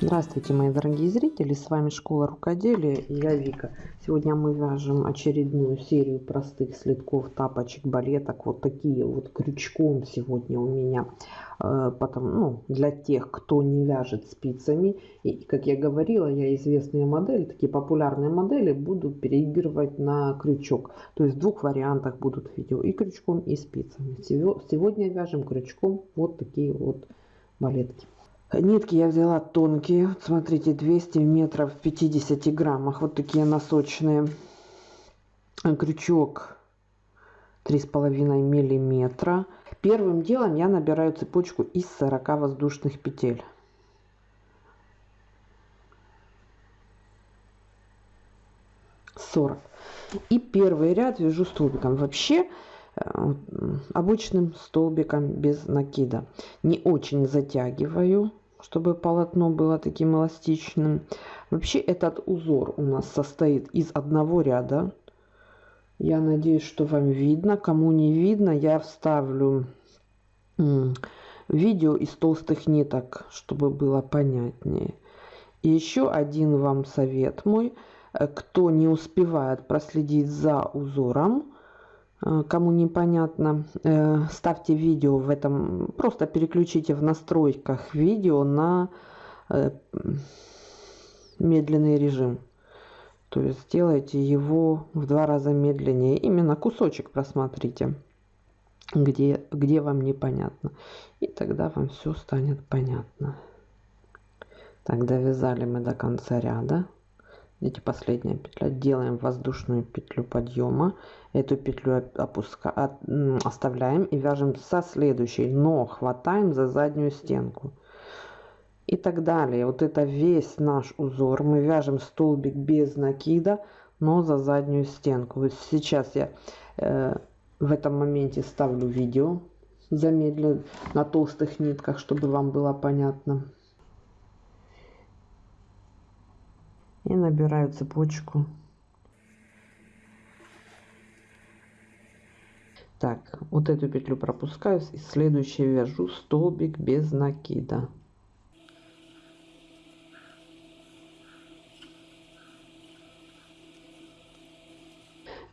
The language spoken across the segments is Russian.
Здравствуйте, мои дорогие зрители! С вами Школа Рукоделия и я Вика. Сегодня мы вяжем очередную серию простых следков, тапочек, балеток. Вот такие вот крючком сегодня у меня. Э, потом, ну, для тех, кто не вяжет спицами. И, как я говорила, я известные модели, такие популярные модели, буду переигрывать на крючок. То есть в двух вариантах будут видео. И крючком, и спицами. Сегодня вяжем крючком вот такие вот балетки. Нитки я взяла тонкие. Смотрите, 200 метров в 50 граммах. Вот такие носочные. Крючок 3,5 миллиметра. Первым делом я набираю цепочку из 40 воздушных петель. Сорок. И первый ряд вяжу столбиком. Вообще обычным столбиком без накида. Не очень затягиваю чтобы полотно было таким эластичным. Вообще этот узор у нас состоит из одного ряда. Я надеюсь, что вам видно. Кому не видно, я вставлю видео из толстых ниток, чтобы было понятнее. И еще один вам совет мой. Кто не успевает проследить за узором, кому непонятно, э, ставьте видео в этом, просто переключите в настройках видео на э, медленный режим. То есть сделайте его в два раза медленнее. Именно кусочек просмотрите, где, где вам непонятно. И тогда вам все станет понятно. Так, довязали мы до конца ряда видите последняя петля. Делаем воздушную петлю подъема. Эту петлю опуска оставляем и вяжем со следующей но хватаем за заднюю стенку. И так далее. Вот это весь наш узор. Мы вяжем столбик без накида но за заднюю стенку. Вот сейчас я э, в этом моменте ставлю видео. Замедленно на толстых нитках чтобы вам было понятно и набираю цепочку. Так вот эту петлю пропускаю и следующий вяжу. Столбик без накида.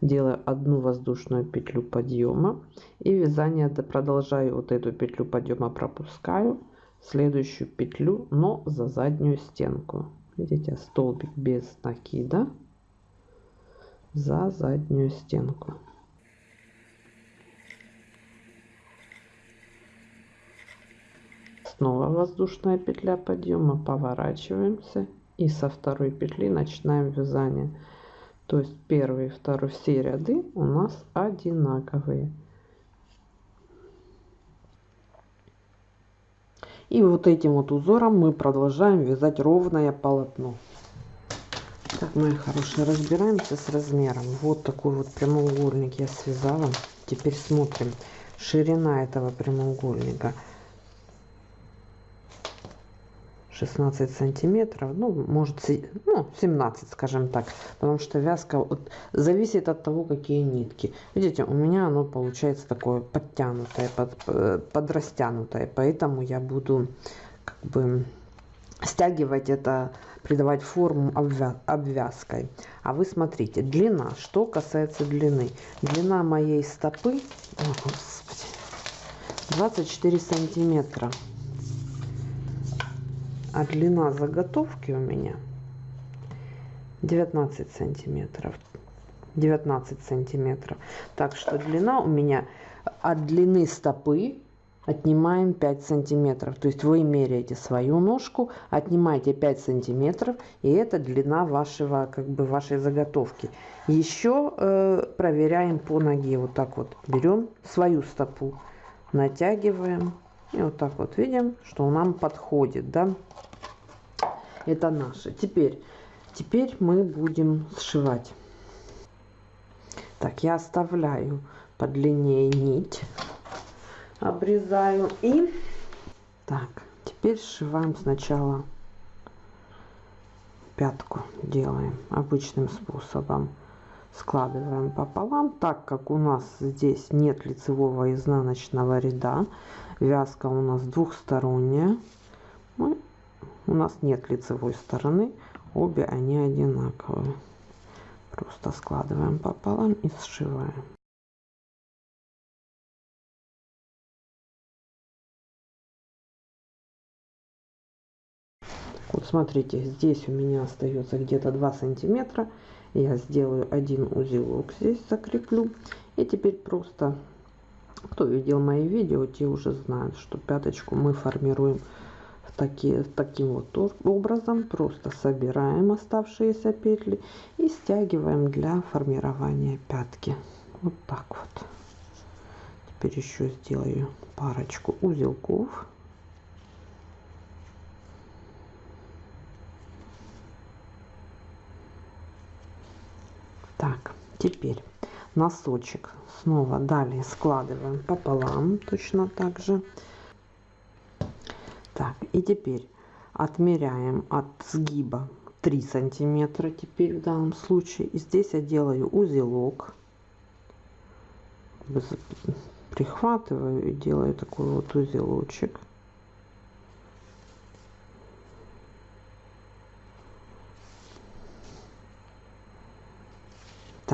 Делаю одну воздушную петлю подъема и вязание продолжаю вот эту петлю подъема пропускаю следующую петлю но за заднюю стенку видите столбик без накида за заднюю стенку. Снова воздушная петля подъема. Поворачиваемся. И со второй петли начинаем вязание. То есть первый и второй все ряды у нас одинаковые И вот этим вот узором мы продолжаем вязать ровное полотно. Так, мои хорошие, разбираемся с размером. Вот такой вот прямоугольник я связала. Теперь смотрим. Ширина этого прямоугольника 16 сантиметров ну может ну, 17 скажем так потому что вязка вот, зависит от того какие нитки. Видите у меня оно получается такое подтянутое под, э, подрастянутое поэтому я буду как бы стягивать это придавать форму обвя обвязкой. А вы смотрите длина. Что касается длины. Длина моей стопы о, Господи, 24 сантиметра а длина заготовки у меня 19 сантиметров. 19 сантиметров. Так что длина у меня от длины стопы отнимаем 5 сантиметров. То есть вы меряете свою ножку отнимаете 5 сантиметров и это длина вашего как бы вашей заготовки. Еще э, проверяем по ноге. Вот так вот берем свою стопу натягиваем и вот так вот видим, что нам подходит, да. Это наше. Теперь, теперь мы будем сшивать. Так, я оставляю подлиннее нить, обрезаю и так, теперь сшиваем сначала пятку, делаем обычным способом складываем пополам так как у нас здесь нет лицевого изнаночного ряда вязка у нас двухсторонняя мы у нас нет лицевой стороны обе они одинаковые. Просто складываем пополам и сшиваем. Вот смотрите здесь у меня остается где-то 2 сантиметра я сделаю один узелок здесь закреплю. И теперь просто кто видел мои видео те уже знают что пяточку мы формируем в такие таким вот образом. Просто собираем оставшиеся петли и стягиваем для формирования пятки. Вот так вот. Теперь еще сделаю парочку узелков так теперь носочек снова далее складываем пополам точно так же. Так и теперь отмеряем от сгиба 3 сантиметра теперь в данном случае. И здесь я делаю узелок. Прихватываю и делаю такой вот узелочек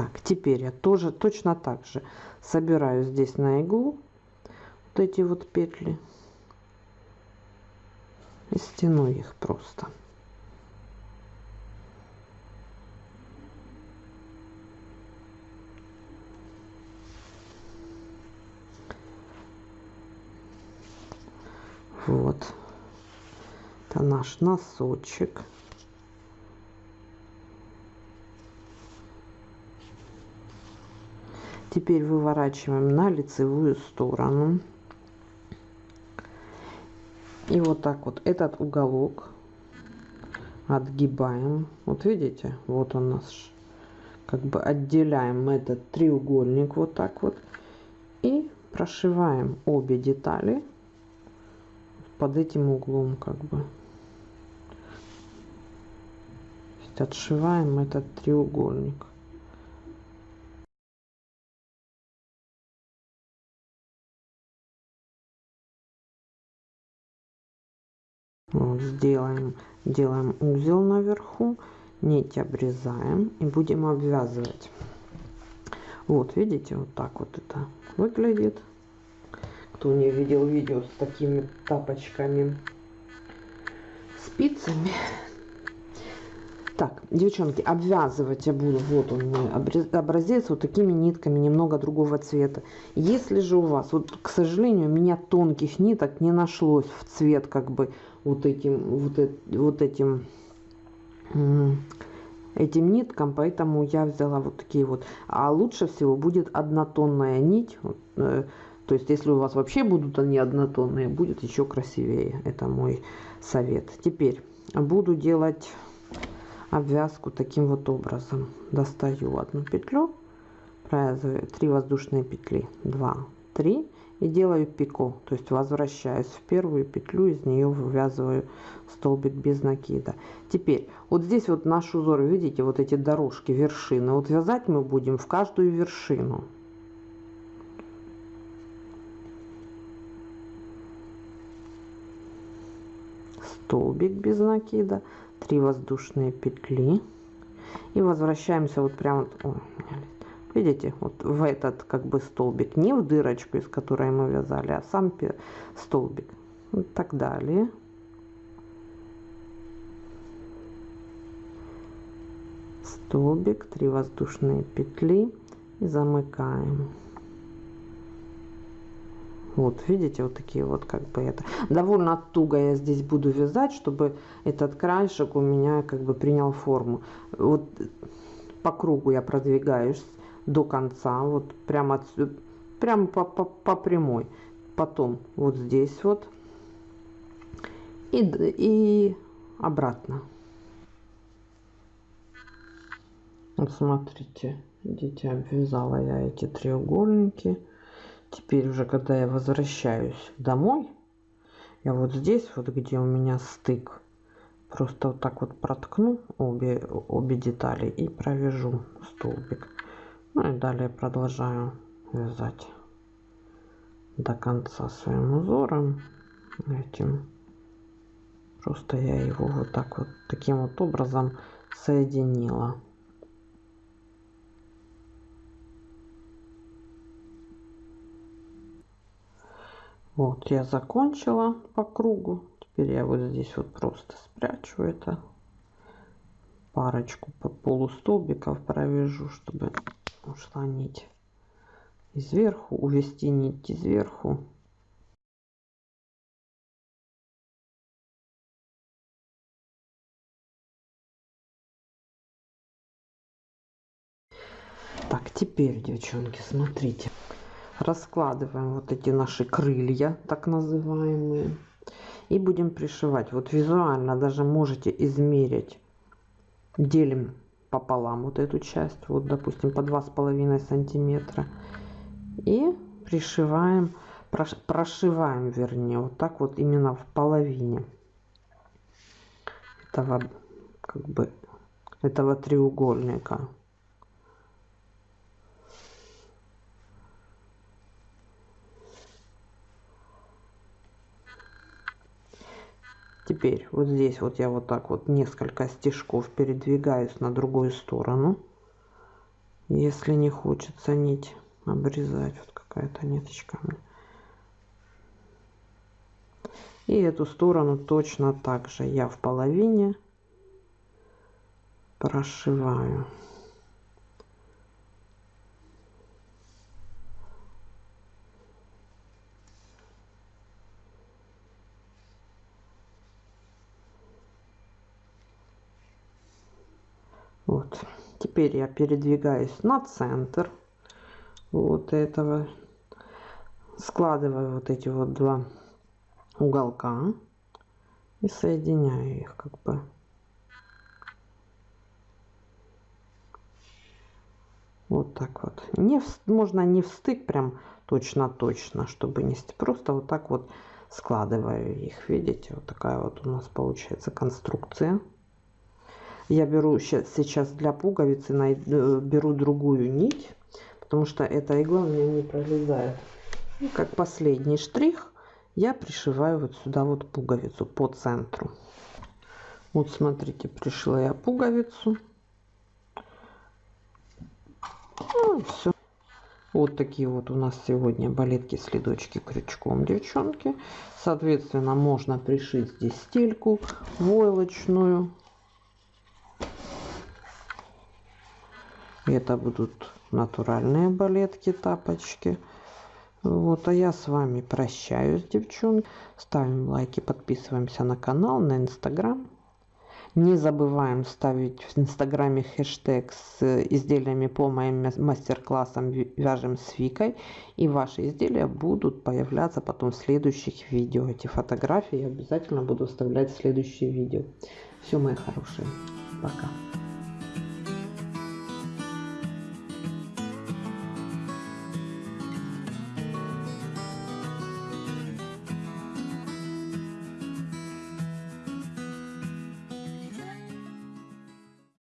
так теперь я тоже точно так же собираю здесь на иглу вот эти вот петли и стяну их просто. Вот. Это наш носочек Теперь выворачиваем на лицевую сторону. И вот так вот этот уголок отгибаем. Вот видите, вот он наш. Как бы отделяем этот треугольник вот так вот. И прошиваем обе детали под этим углом как бы. Отшиваем этот треугольник. Сделаем делаем узел наверху нить обрезаем и будем обвязывать. Вот видите вот так вот это выглядит. Кто не видел видео с такими тапочками спицами так, девчонки, обвязывать я буду, вот он мой образец, вот такими нитками, немного другого цвета. Если же у вас, вот, к сожалению, у меня тонких ниток не нашлось в цвет, как бы, вот этим, вот, вот этим, этим ниткам, поэтому я взяла вот такие вот. А лучше всего будет однотонная нить, э, то есть, если у вас вообще будут они однотонные, будет еще красивее. Это мой совет. Теперь буду делать обвязку таким вот образом. Достаю одну петлю провязываю 3 воздушные петли 2 3 и делаю пико. То есть возвращаюсь в первую петлю из нее вывязываю столбик без накида. Теперь вот здесь вот наш узор видите вот эти дорожки вершины. Вот вязать мы будем в каждую вершину. Столбик без накида 3 воздушные петли. И возвращаемся вот прямо вот, видите вот в этот как бы столбик не в дырочку из которой мы вязали а сам столбик. И так далее. Столбик 3 воздушные петли. И замыкаем вот, видите, вот такие вот как бы это. Довольно туго я здесь буду вязать, чтобы этот краешек у меня как бы принял форму. Вот по кругу я продвигаюсь до конца, вот прямо отсюда, прямо по, по, по прямой. Потом вот здесь вот и, и обратно. Вот смотрите, видите, обвязала я эти треугольники теперь уже когда я возвращаюсь домой я вот здесь вот где у меня стык просто вот так вот проткну обе обе детали и провяжу столбик ну и далее продолжаю вязать до конца своим узором этим Просто я его вот так вот, таким вот образом соединила. Вот, я закончила по кругу. Теперь я вот здесь вот просто спрячу это. Парочку по полустолбиков провяжу, чтобы ушла нить. И сверху, увести нить сверху. Так, теперь, девчонки, смотрите раскладываем вот эти наши крылья так называемые и будем пришивать. Вот визуально даже можете измерить. Делим пополам вот эту часть вот допустим по два с половиной сантиметра. И пришиваем прошиваем вернее вот так вот именно в половине этого как бы этого треугольника Теперь вот здесь вот я вот так вот несколько стежков передвигаюсь на другую сторону. Если не хочется нить обрезать, вот какая-то ниточка. И эту сторону точно так же я в половине прошиваю. Вот. Теперь я передвигаюсь на центр вот этого. Складываю вот эти вот два уголка и соединяю их как бы. Вот так вот. Не в, можно не в стык прям точно-точно, чтобы не просто вот так вот складываю их. Видите, вот такая вот у нас получается конструкция. Я беру сейчас для пуговицы, э, беру другую нить, потому что эта игла у меня не пролезает. И как последний штрих я пришиваю вот сюда вот пуговицу по центру. Вот смотрите, пришила я пуговицу. Ну, все. Вот такие вот у нас сегодня балетки следочки крючком, девчонки. Соответственно, можно пришить здесь стельку войлочную. Это будут натуральные балетки, тапочки. Вот, а я с вами прощаюсь, девчонки. Ставим лайки, подписываемся на канал, на инстаграм. Не забываем ставить в инстаграме хэштег с изделиями по моим мастер-классам «Вяжем с Викой». И ваши изделия будут появляться потом в следующих видео. Эти фотографии я обязательно буду вставлять в следующие видео. Все, мои хорошие. Пока.